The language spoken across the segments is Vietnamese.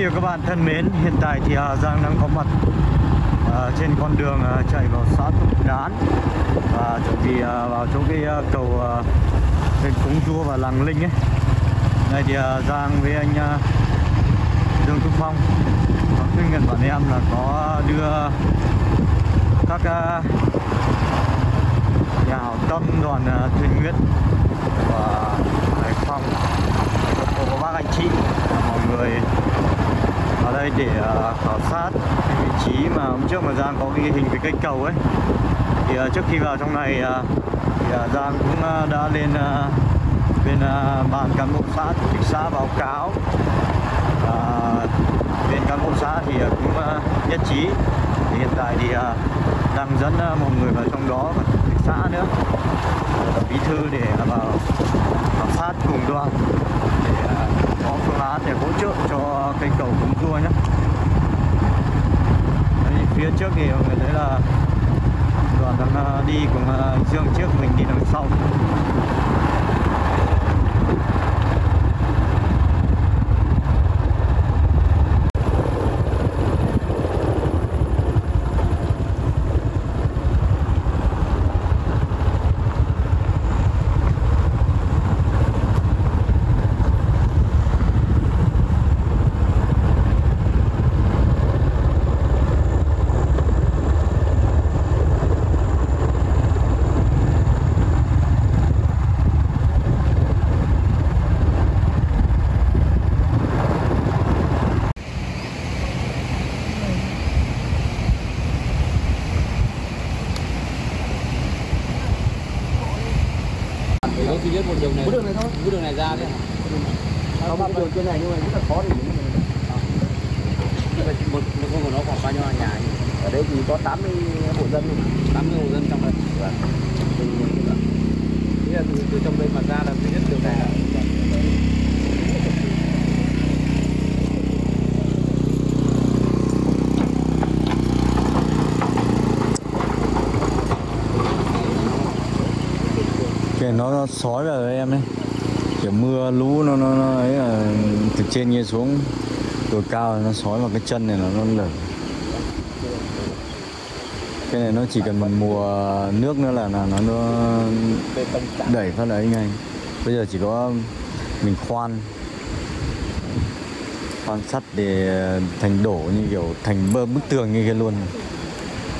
vị và các bạn thân mến, hiện tại thì Hà Giang đang có mặt à, trên con đường à, chạy vào xã Túc Đán và chuẩn bị à, vào chỗ cái à, cầu à, bên Cúng chua và Làng Linh ấy. Đây thì à, Giang với anh à, Dương Trung Phong có khuyên nhận bọn em là có đưa các à, nhà hảo tâm đoàn à, thuyền nguyện của Hải Phòng có các bác anh chị mọi người vào đây để ờ, khảo sát cái vị trí mà hôm trước mà Giang có ghi hình cái cây cầu ấy. Thì ờ, trước khi vào trong này ờ, thì Giang cũng đã lên bên bàn cán bộ xã, chủ tịch xã báo cáo. Và bên cán bộ xã thì cũng nhất trí. Thì hiện tại thì đang dẫn một người vào trong đó và chủ tịch xã nữa. Bí thư để vào khảo sát cùng đoàn để có phương án để hỗ trợ cây cầu cũng rua nhé Đấy, phía trước thì mọi người thấy là đoàn đang à, đi cùng à, Dương trước mình đi đằng sau Chỉ có duy nhất một có đường này ra đấy. Có mặt đường trên này nhưng mà rất là khó để đứng Một một con của nó khoảng bao nhiêu nhà nhỉ? ở đây thì có 80 hộ dân luôn. 80 hộ dân trong đây. Vâng. Thế là từ, từ trong đây mà ra là duy nhất đường này là cái nó, nó sói vào đấy em ấy kiểu mưa lũ nó nó, nó ấy là từ trên kia xuống. Đồi cao nó sói vào cái chân này là nó lở. Cái này nó chỉ cần một mùa nước nữa là là nó nó đẩy phát đấy ngay. Bây giờ chỉ có mình khoan. Khoan sắt để thành đổ như kiểu thành bơ bức tường như kia luôn.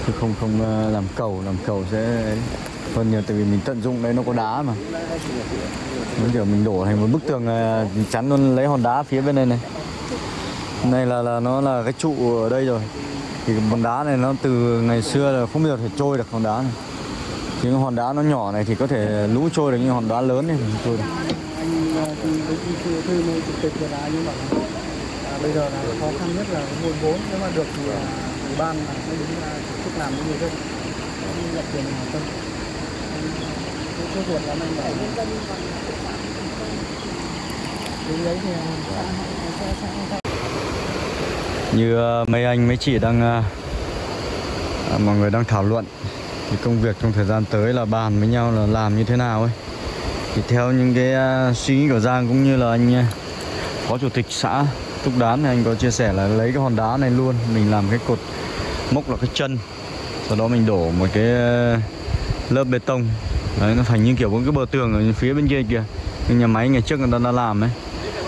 Chứ không không ờ, làm cầu làm cầu sẽ hơn nhiều tại vì mình tận dụng đấy nó có đá mà. Mình kiểu mình đổ thành một bức tường ờ, chắn luôn, lấy hòn đá phía bên đây này. Này là là nó là cái trụ ở đây rồi. Thì hòn đá này nó từ ngày xưa là không bao giờ thể trôi được hòn đá này. Chứ cái hòn đá nó nhỏ này thì có thể lũ trôi được nhưng hòn đá lớn này, thì không trôi được. Bây giờ là khó khăn nhất là nguồn vốn. Nếu mà được thì à, ủy ban là sẽ đứng ra tổ chức làm với người dân nhận tiền hàng tâm số ruột là như ờ, mấy anh mấy chị đang ờ, à, mọi người đang thảo luận thì công việc trong thời gian tới là bàn với nhau là làm như thế nào ấy. Thì theo những cái uh, suy nghĩ của Giang cũng như là anh uh, phó chủ tịch xã Túc Đán thì anh có chia sẻ là lấy cái hòn đá này luôn mình làm cái cột mốc là cái chân sau đó mình đổ một cái uh, lớp bê tông đấy nó thành như kiểu một cái bờ tường ở phía bên kia kìa. Cái nhà máy ngày trước người ta đã làm ấy.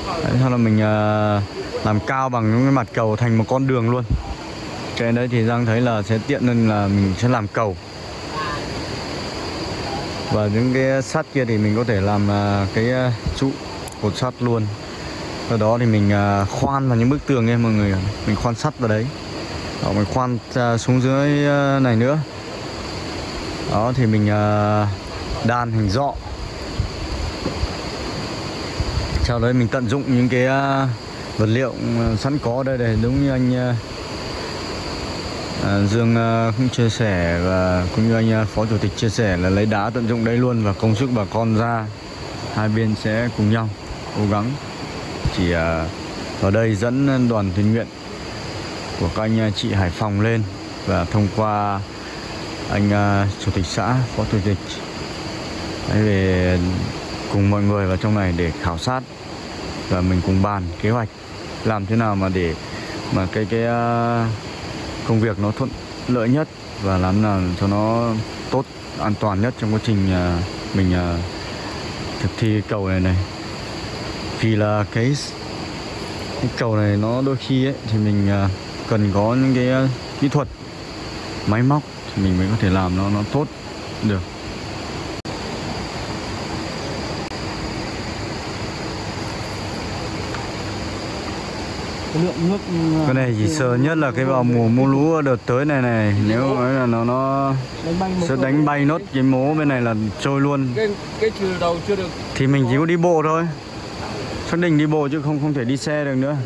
Đấy, sau là mình uh, làm cao bằng những cái mặt cầu thành một con đường luôn. Cái đấy thì Giang thấy là sẽ tiện hơn là mình sẽ làm cầu. Và những cái sắt kia thì mình có thể làm uh, cái ờ, trụ cột sắt luôn. Sau đó thì mình uh, khoan vào những bức tường ấy mọi người mình khoan sắt vào đấy. Đó, mình khoan xuống dưới này nữa. Đó thì mình uh, đan hình dọ. Sau đấy mình tận dụng những cái à, vật liệu à, sẵn có đây để đúng như anh à, Dương cũng chia sẻ và cũng như anh phó chủ tịch chia sẻ là lấy đá tận dụng đây luôn và công sức bà con ra. Hai bên sẽ cùng nhau cố gắng. Chỉ ở đây dẫn đoàn tình nguyện của các anh chị Hải Phòng lên và thông qua anh chủ tịch xã, phó chủ tịch Đấy, về cùng mọi người vào trong này để khảo sát và mình cùng bàn kế hoạch làm thế nào mà để mà cái cái à, công việc nó thuận lợi nhất và làm nào cho nó tốt an toàn nhất trong quá trình à, mình à, thực thi cầu này này. Vì là cái cái cầu này nó đôi khi ấy thì mình cần có những cái kỹ thuật máy móc thì mình mới có thể làm nó nó tốt được. Cái lượng nước ờ, cái này chỉ sợ nhất là cái vào mùa mưa lũ đợt tới này này nếu nói là nó nó sẽ đánh bay nốt cái mố bên này là trôi luôn. Cái cái chiều đầu chưa được. Thì mình chỉ có đi bộ thôi. Xác định đi bộ chứ không không thể đi xe được nữa.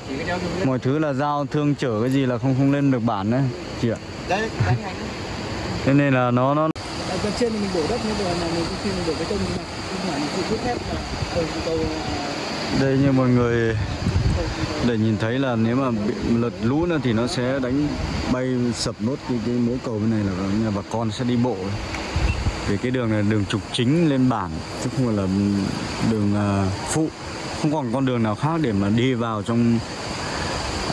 Mọi thứ là giao thương chở cái gì là không không lên được bản đấy chị ạ. Đấy đánh hành thế nên là nó nó Ở bên trên thì mình đổ đất như vậy mà mình khi mình đổ bê tông mà không phải mình cứ thép là cầu cầu đây như mọi người để nhìn thấy là nếu mà bị lật lũ nữa thì nó sẽ đánh bay sập nốt cái cái mố cầu bên này là nhà bà con sẽ đi bộ. Vì cái đường này đường trục chính lên bản chứ không phải là đường uh, phụ. Không còn con đường nào khác để mà đi vào trong uh,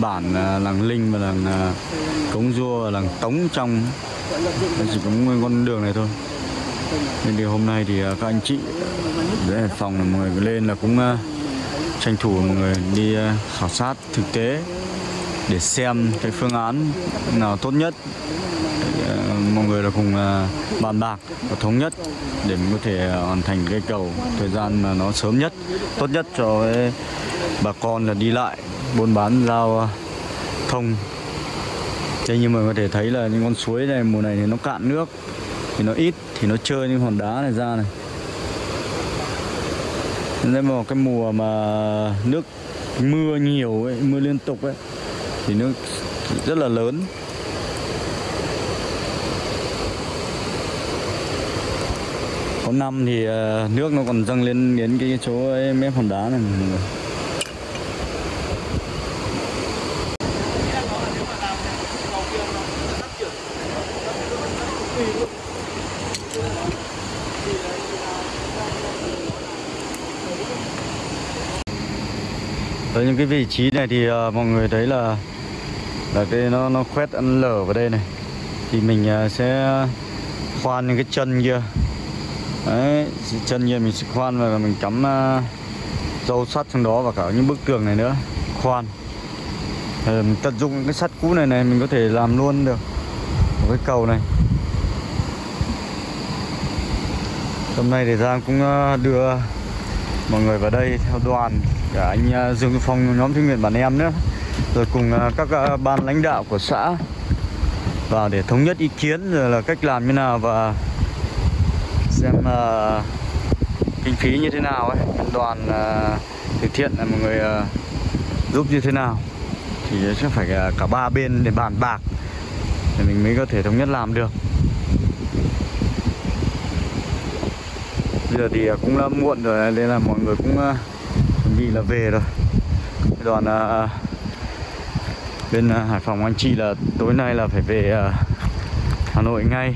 bản uh, làng linh và làng uh, cống rua và làng tống trong. Chỉ có nguyên con đường này thôi. Nên thì hôm nay thì uh, các anh chị để phòng là mọi người lên là cũng uh, tranh thủ mọi người đi ờ, khảo sát thực tế để xem cái phương án nào tốt nhất Để, ờ, mọi người là cùng ờ, bàn bạc và thống nhất để mình có thể hoàn thành cây cầu thời gian mà nó sớm nhất tốt nhất cho bà con là đi lại buôn bán giao thông. Thế nhưng mọi người có thể thấy là những con suối này mùa này thì nó cạn nước thì nó ít thì nó chơi những hòn đá này ra này nên mà cái mùa mà nước mưa nhiều ấy, mưa liên tục ấy thì nước rất là lớn. Có năm thì ờ, nước nó còn dâng lên đến cái chỗ ấy, mép hòn đá này. Những cái vị trí này thì uh, mọi người thấy là là cái nó nó khoét ăn lở vào đây này. Thì mình uh, sẽ khoan những cái chân kia. Đấy chân kia mình sẽ khoan và mình cắm ờ, uh, dâu sắt trong đó và cả những bức tường này nữa. Khoan. Thì mình tận dụng những cái sắt cũ này này mình có thể làm luôn được một cái cầu này. Hôm nay để Giang cũng đưa mọi người vào đây theo đoàn, cả anh à, Dương Phong, nhóm thanh nguyện bản em nữa. Rồi cùng à, các à, ban lãnh đạo của xã vào để thống nhất ý kiến, rồi là cách làm như nào và xem kinh phí như thế nào ấy. Đoàn thực từ thiện là mọi người giúp như thế nào. Thì sẽ phải cả ba bên để bàn bạc để mình mới có thể thống nhất làm được. Giờ thì à, cũng đã muộn rồi nên là mọi người cũng à, chuẩn bị là về rồi. Đoàn ờ, à, bên Hải Phòng anh chị là tối nay là phải về ờ, Hà Nội ngay.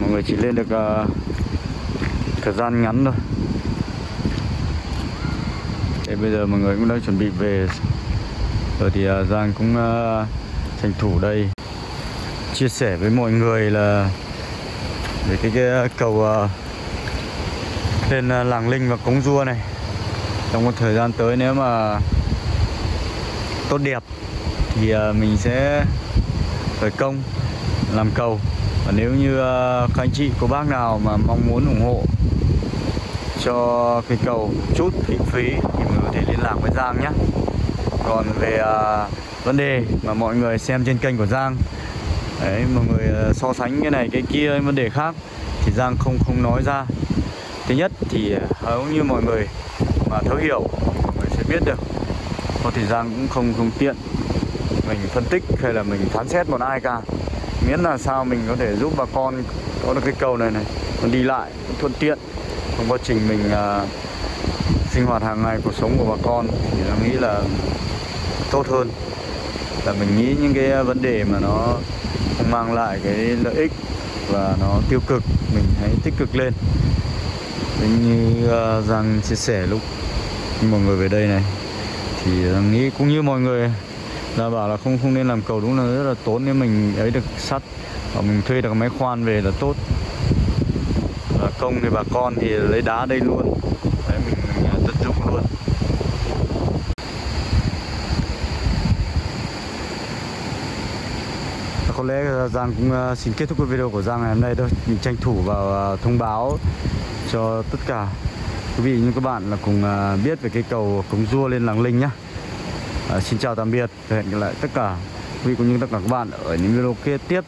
Mọi người chỉ lên được ờ, thời gian ngắn thôi. Thế bây giờ mọi người cũng đang chuẩn bị về. Rồi thì ờ, Giang cũng ờ, tranh thủ đây chia sẻ với mọi người là về cái, cái cầu ờ, lên ờ, làng Linh và Cống Rua này. Trong một thời gian tới nếu mà tốt đẹp thì ờ, mình sẽ khởi công, làm cầu. Và nếu như ờ, các anh chị, cô bác nào mà mong muốn ủng hộ cho cái cầu chút kinh phí thì mình có thể liên lạc với Giang nhé. Còn về vấn đề mà mọi người xem trên kênh của Giang, đấy, mọi người so sánh cái này cái kia vấn đề khác thì Giang không không nói ra thứ nhất thì à, hầu như mọi người mà thấu hiểu mọi người sẽ biết được. Có thời gian cũng không không tiện mình phân tích hay là mình phán xét một ai cả. Miễn là sao mình có thể giúp bà con có được cái cầu này này còn đi lại thuận tiện trong quá trình mình uh, sinh hoạt hàng ngày cuộc sống của bà con thì nó nghĩ là tốt hơn. Là mình nghĩ những cái vấn đề mà nó không mang lại cái lợi ích và nó tiêu cực mình hãy tích cực lên. Giống như uh, Giang chia sẻ lúc mọi người về đây này. Thì ờ, nghĩ cũng như mọi người là bảo là không không nên làm cầu đúng là rất là tốn nếu mình ấy được sắt và mình thuê được máy khoan về là tốt. Và công thì bà con thì lấy đá đây luôn đấy mình, mình tận dụng luôn Và có lẽ Giang cũng ờ, xin kết thúc cái video của Giang ngày hôm nay thôi. Mình tranh thủ vào ờ, thông báo cho tất cả quý vị như các bạn là cùng ờ, biết về cái cầu cống rua lên làng Linh nhá. À, xin chào tạm biệt và hẹn gặp lại tất cả quý vị cũng như tất cả các bạn ở những video kế tiếp.